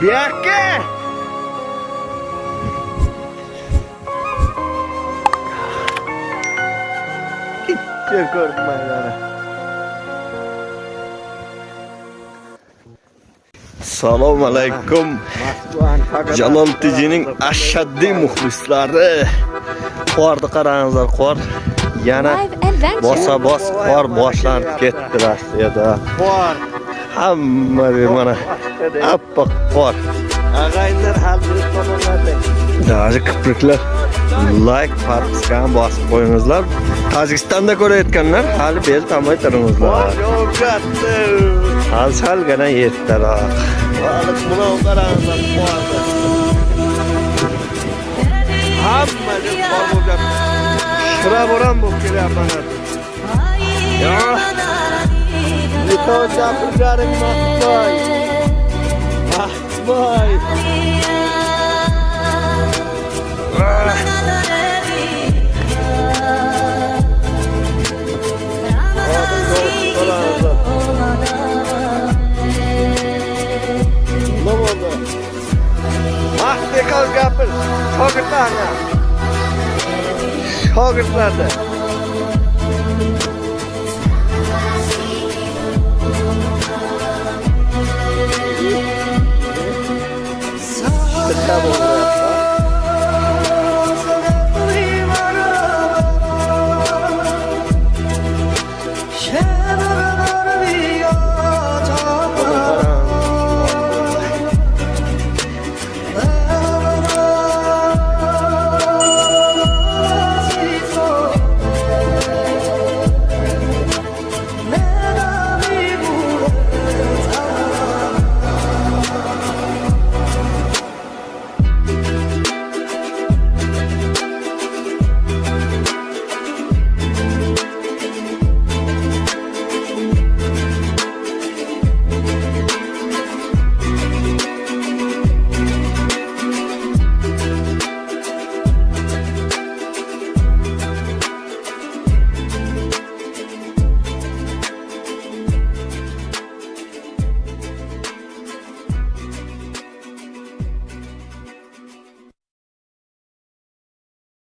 Ikkita ko'rdim maydoni. Assalomu alaykum. Jalol Tijining ashaddiy muxlislari. Qorni qarangizlar, qor yana Live adventure. bosa bos qor boshlanib ketdi Rossiyada. Bor. Hamma mana appoq qor. Ag'aylar hal bir tomonlarda. Даже kipriklar like podpiskani bosib qo'yingizlar. Tojikistonda ko'rayotganlar hali bel tomay turingizlar. Hali salgina ertaroq. Hamma bor bo'lgan. Shira boram bo'lib kelyapman. Yo. भाई Kalk kapın. Oh, good Çok ıtlarla. double.